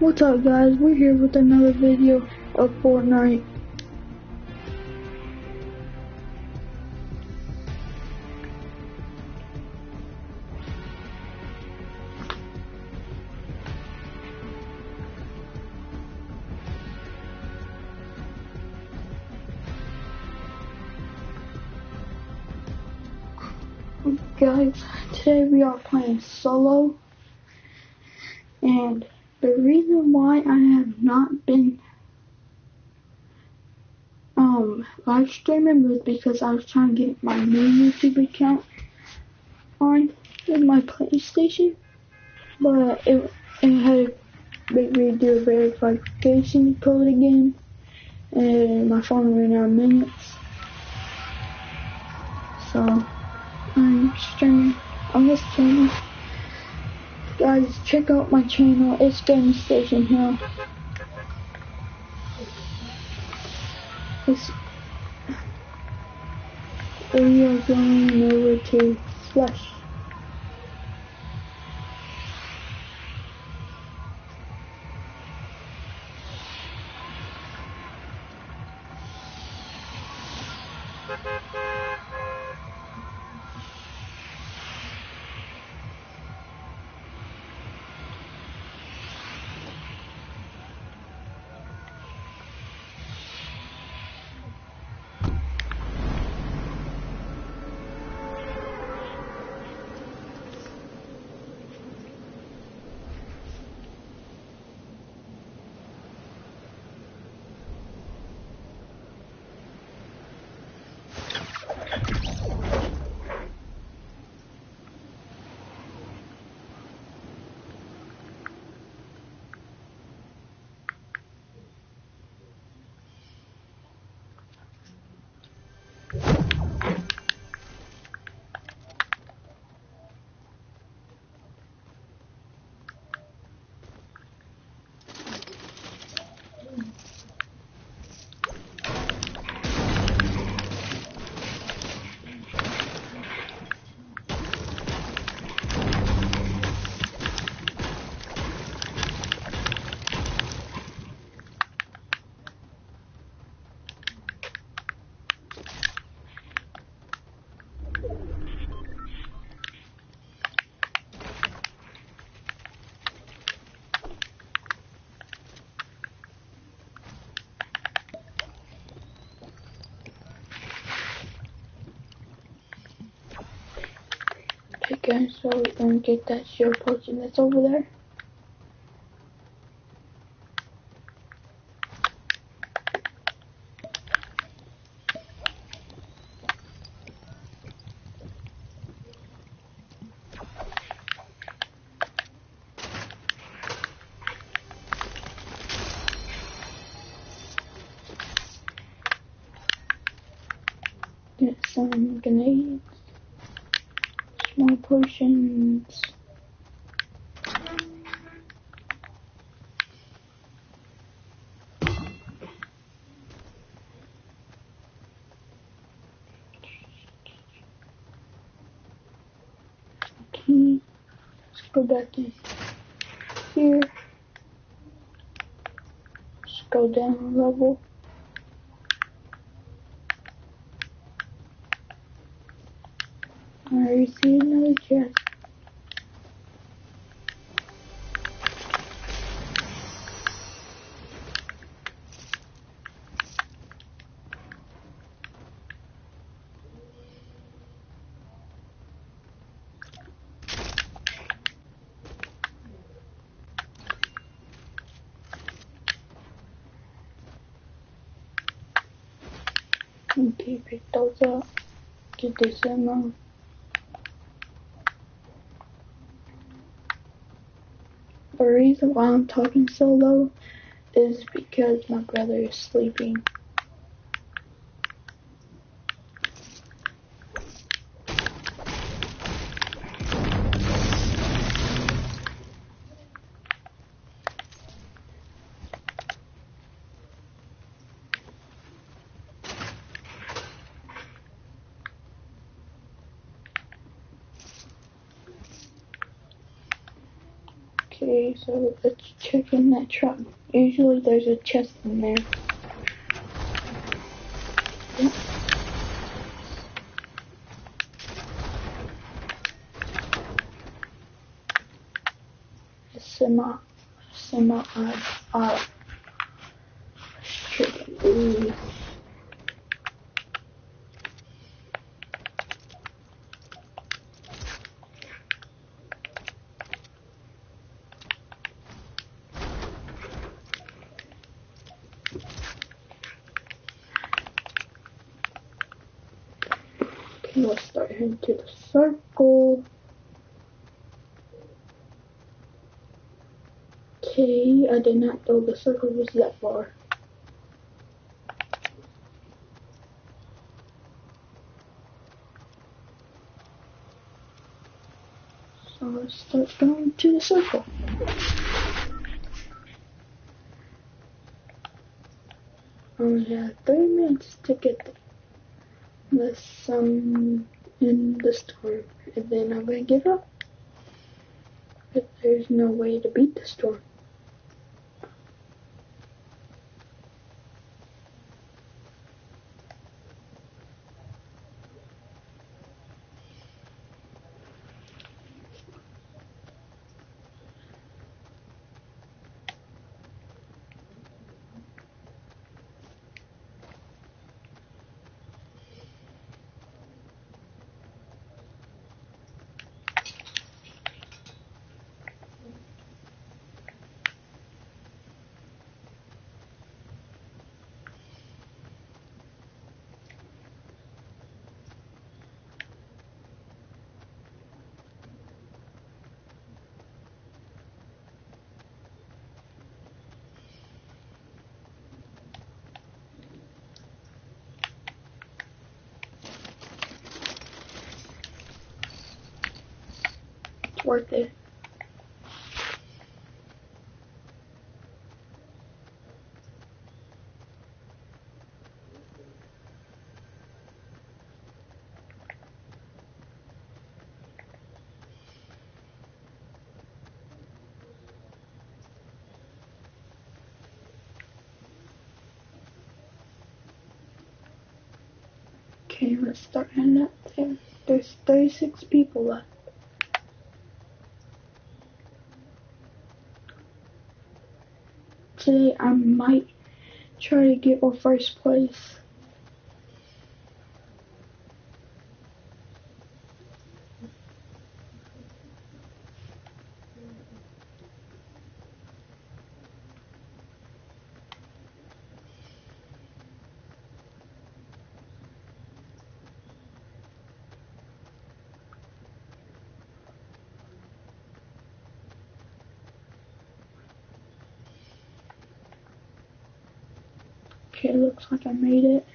What's up guys, we're here with another video of Fortnite. Guys, today we are playing solo and the reason why I have not been um live streaming was because I was trying to get my new YouTube account on with my PlayStation, but it it had me do a verification code again, and my phone ran out of minutes, so I'm streaming on this channel. Guys, check out my channel. It's Game Station Hill. It's, we are going over to Flush. Okay, so we're gonna get that shield potion that's over there. Get some grenades more potions. Okay, let's go back in here. Let's go down a level. I see another chest. Okay, pick those up. Get this ammo. The reason why I'm talking so low is because my brother is sleeping. Okay, so let's check in that truck. Usually there's a chest in there. Yep. Semi, semi, uh, chicken. Ooh. Okay, let's to the circle. Okay, I did not know the circle was that far. So let's start going to the circle. Oh, Only have three minutes to get. Unless I'm um, in the storm, and then I'm gonna give up. But there's no way to beat the storm. Worth it. Okay, let's start heading up there. There's 36 people left. Today I might try to get for first place. Okay, looks like I made it.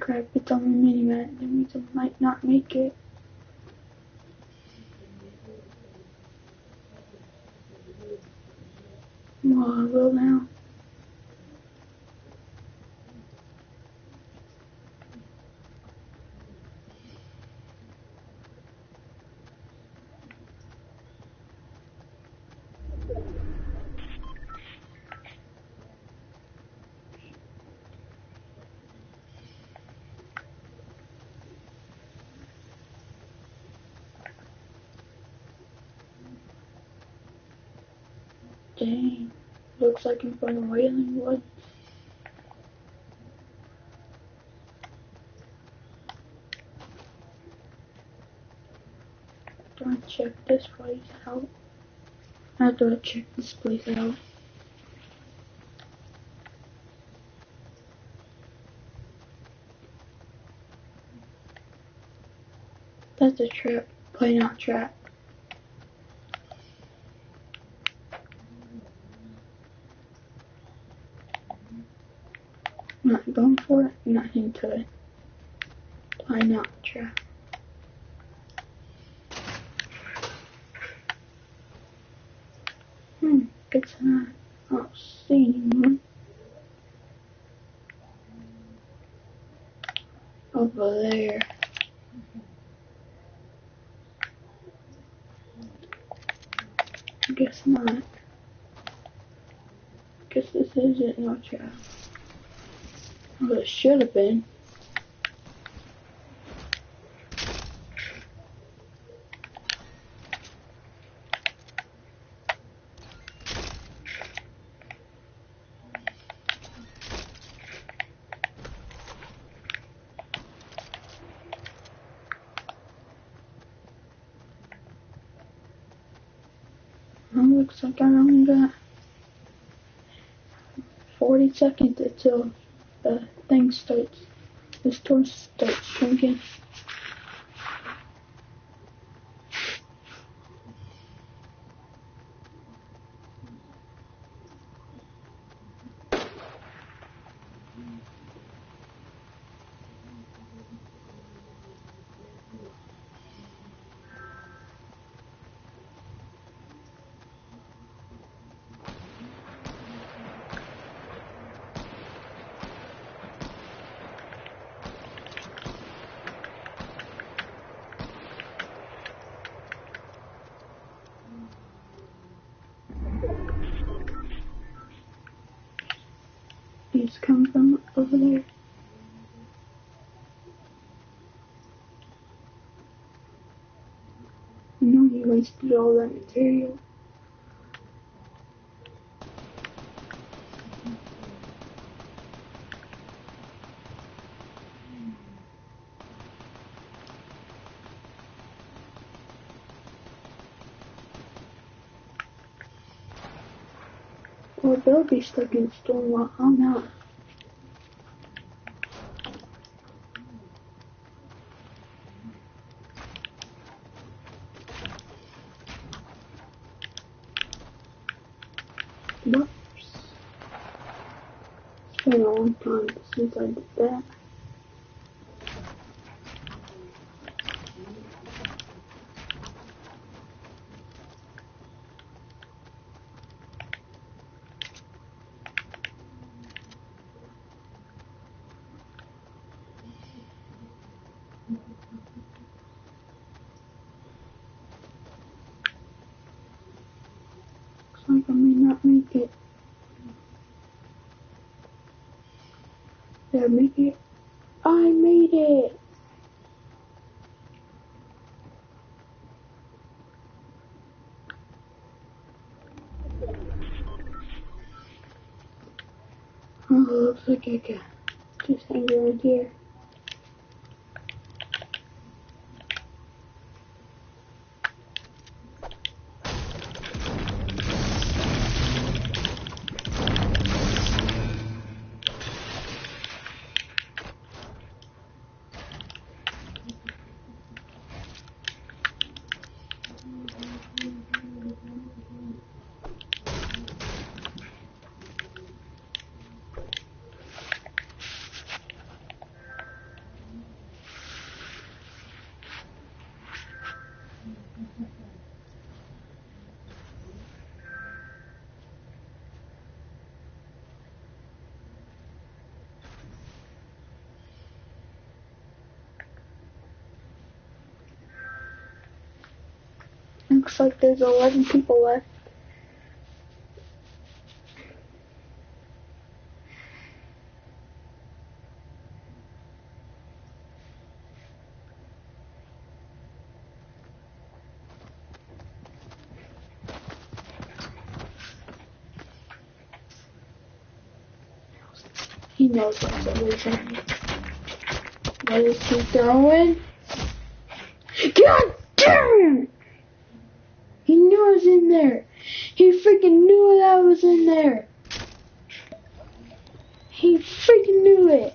Crap, it's on the mini map. Means I might not make it. Well, I will now. Dang. Looks like I'm from Wailing Woods. Don't check this place out. I to check this place out. That's a trap. Play not trap. I'm not going for it. I'm not into it. Play not trap. Guess not. I don't see anyone. Over there. I Guess not. Guess this isn't no trap. But it should have been. Looks like I only got 40 seconds until the thing starts, the starts come from over there. No, he wasted all that material. Or they'll be stuck in the storm while I'm out. Whoops. It's been a long time since I did that. Looks like I may not make it. Did I make it? I made it! Oh, looks like I got just hang around here. Looks like there's 11 people left. He knows what's everything. What is he throwing? God damn knew I was in there. He freaking knew that I was in there. He freaking knew it.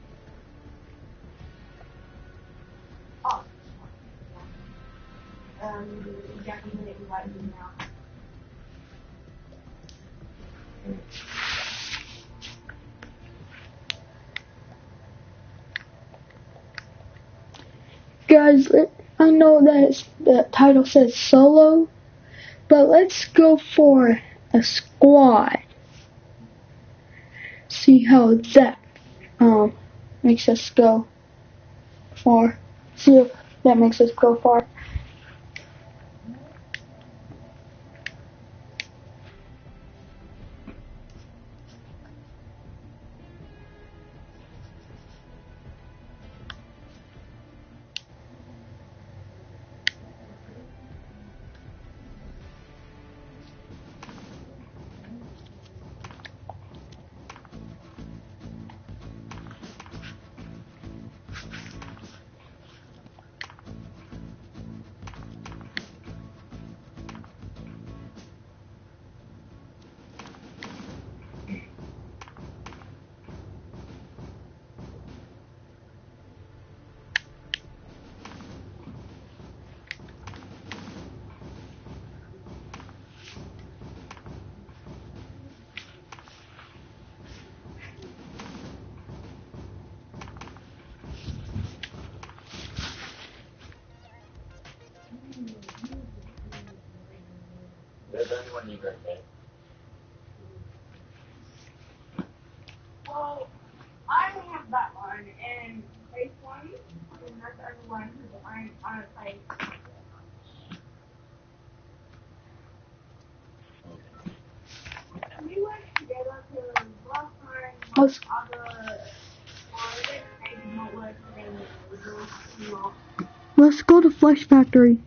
I know that the title says solo, but let's go for a squad. See how that um makes us go far. See if that makes us go far. That's the only one you got, right? Well, I have that one, and face one, and that's the other one, because I'm on a play. We went together to last time, Let's- other, or it maybe not work together, it was. Let's go to Flush Factory.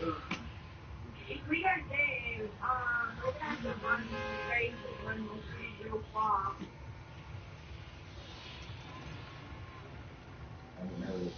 If we are there, um, we're gonna have to run straight and run real far. I don't know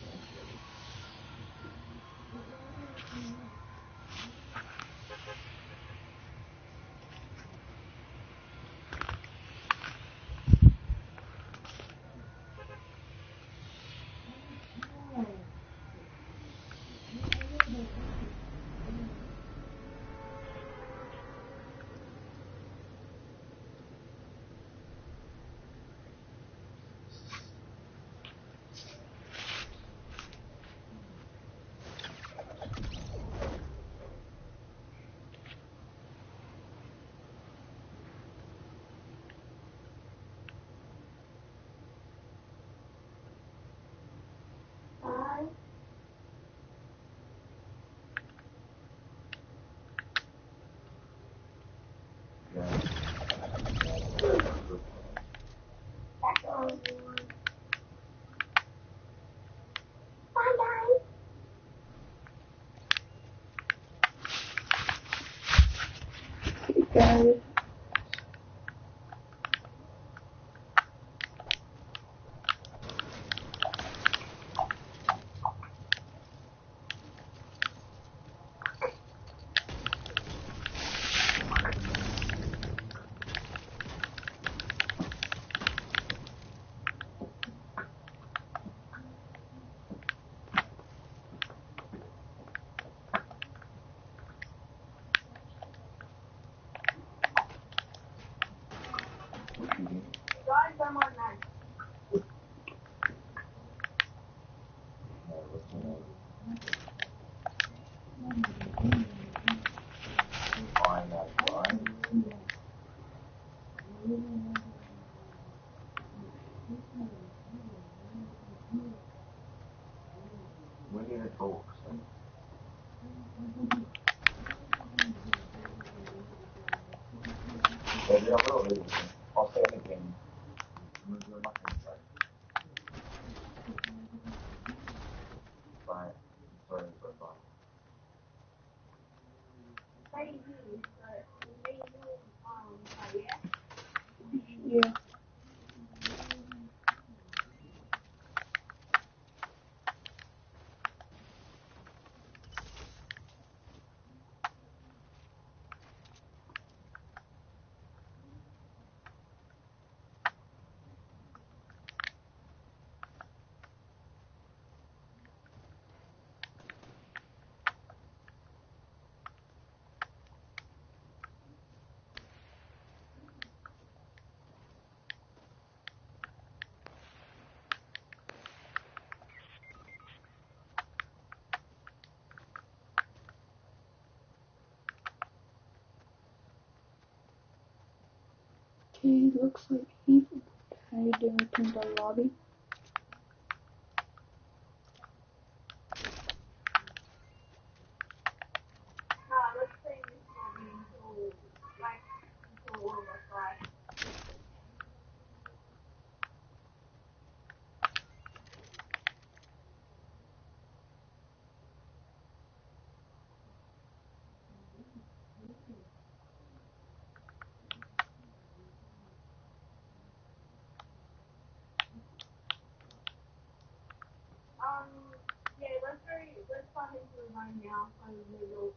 he looks like he's hiding in the lobby. 欢迎 nhiều.